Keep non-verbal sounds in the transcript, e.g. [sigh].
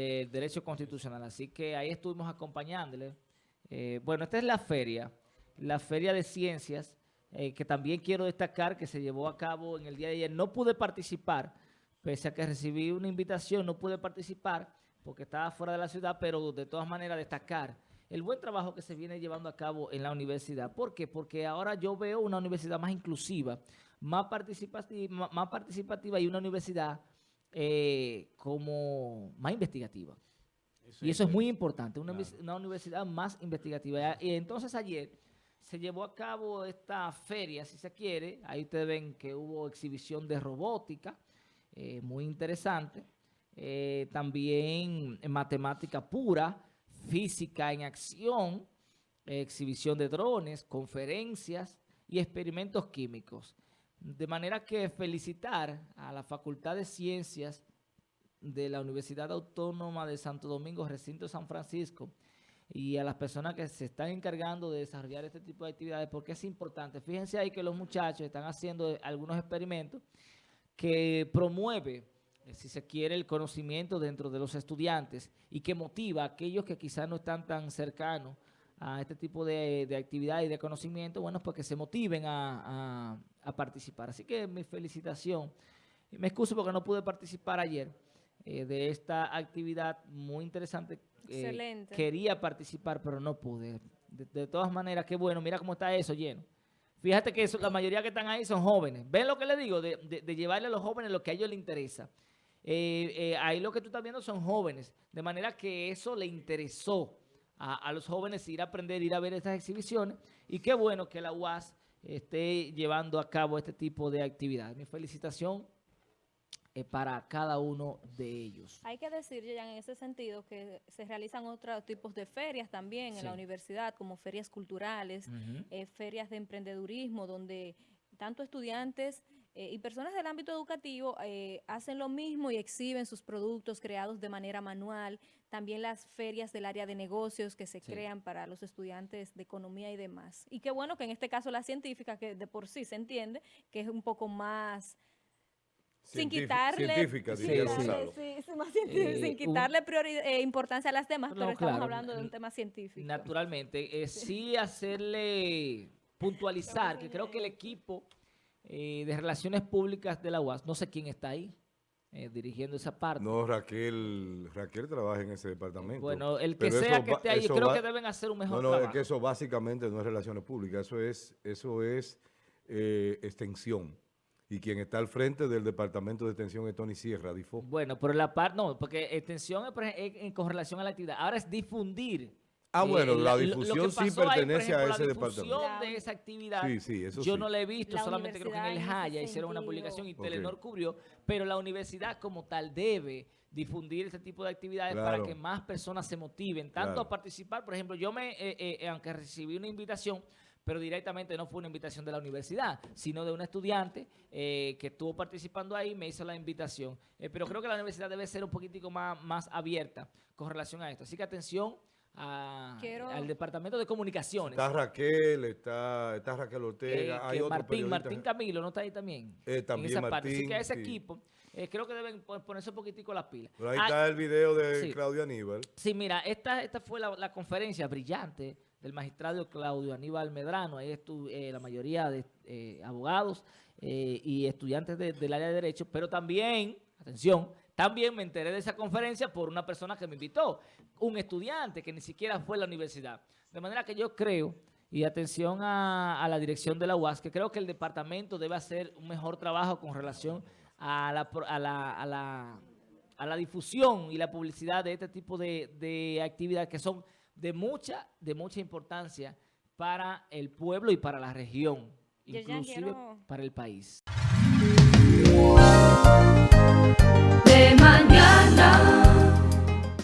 del derecho constitucional. Así que ahí estuvimos acompañándole. Eh, bueno, esta es la feria, la feria de ciencias, eh, que también quiero destacar que se llevó a cabo en el día de ayer. No pude participar, pese a que recibí una invitación, no pude participar porque estaba fuera de la ciudad, pero de todas maneras destacar el buen trabajo que se viene llevando a cabo en la universidad. ¿Por qué? Porque ahora yo veo una universidad más inclusiva, más participativa, más participativa y una universidad eh, como más investigativa. y eso es muy importante, una, una universidad más investigativa. Y entonces ayer se llevó a cabo esta feria, si se quiere. Ahí ustedes ven que hubo exhibición de robótica, eh, muy interesante. Eh, también en matemática pura, física en acción, exhibición de drones, conferencias y experimentos químicos. De manera que felicitar a la Facultad de Ciencias de la Universidad Autónoma de Santo Domingo, Recinto San Francisco, y a las personas que se están encargando de desarrollar este tipo de actividades, porque es importante. Fíjense ahí que los muchachos están haciendo algunos experimentos que promueve, eh, si se quiere, el conocimiento dentro de los estudiantes y que motiva a aquellos que quizás no están tan cercanos a este tipo de, de actividad y de conocimiento, bueno, pues que se motiven a, participar. Así que mi felicitación. Me excuso porque no pude participar ayer eh, de esta actividad muy interesante. Eh, Excelente. Quería participar, pero no pude. De, todas maneras, qué bueno. Mira cómo está eso lleno. Fíjate que la mayoría que están ahí son jóvenes. ¿Ven lo que le digo? De, llevarle a los jóvenes lo que a ellos les interesa. Eh, ahí lo que tú estás viendo son jóvenes. De manera que eso le interesó a, los jóvenes ir a aprender, ir a ver estas exhibiciones. Y qué bueno que la UAS esté llevando a cabo este tipo de actividad. Mi felicitación eh, para cada uno de ellos. Hay que decir, ya en ese sentido, que se realizan otros tipos de ferias también en la universidad, como ferias culturales, eh, ferias de emprendedurismo, donde tanto estudiantes eh, y personas del ámbito educativo eh, hacen lo mismo y exhiben sus productos creados de manera manual. También las ferias del área de negocios que se crean para los estudiantes de economía y demás. Y qué bueno que en este caso la científica, que de por sí se entiende, que es un poco más... sin quitarle, científica, sin, quitarle eh, importancia a las demás, pero estamos hablando de un tema científico. Naturalmente, sí hacerle [laughs] puntualizar, que creo que el equipo eh, de Relaciones Públicas de la UAS. No sé quién está ahí eh, dirigiendo esa parte. No, Raquel, Raquel trabaja en ese departamento. Bueno, el que sea que esté ahí, creo que deben hacer un mejor no, no, es que eso básicamente no es Relaciones Públicas, eso es, eso es eh, extensión. Y quien está al frente del Departamento de Extensión es Tony Sierra, DIFO. Bueno, pero la parte, no, porque extensión es con relación a la actividad. Ahora es difundir Ah, bueno, la difusión sí pertenece a ese departamento. La difusión de esa actividad, yo no la he visto, solamente creo que en el Jaya hicieron una publicación y Telenor cubrió, pero la universidad como tal debe difundir ese tipo de actividades para que más personas se motiven, tanto a participar, por ejemplo, yo me, eh, eh, aunque recibí una invitación, pero directamente no fue una invitación de la universidad, sino de un estudiante eh, que estuvo participando ahí, me hizo la invitación. pero creo que la universidad debe ser un poquitico más, más abierta con relación a esto. Así que atención, al Departamento de Comunicaciones. Está Raquel, está, está Raquel Ortega, eh, hay otro Martín, Martín Camilo, ¿no está ahí también? Eh, también Martín, Así que ese equipo, eh, creo que deben ponerse un poquitico las pilas. Pero ahí está ah, el video de Claudio Aníbal. Sí, mira, esta, esta fue la, conferencia brillante del magistrado Claudio Aníbal Medrano. Ahí estuvo la mayoría de abogados y estudiantes del área de Derecho, pero también, atención, también me enteré de esa conferencia por una persona que me invitó, un estudiante que ni siquiera fue a la universidad. De manera que yo creo, y atención a, la dirección de la UAS, que creo que el departamento debe hacer un mejor trabajo con relación a la, difusión y la publicidad de este tipo de, actividades que son de mucha, de mucha importancia para el pueblo y para la región, inclusive para el país de mañana.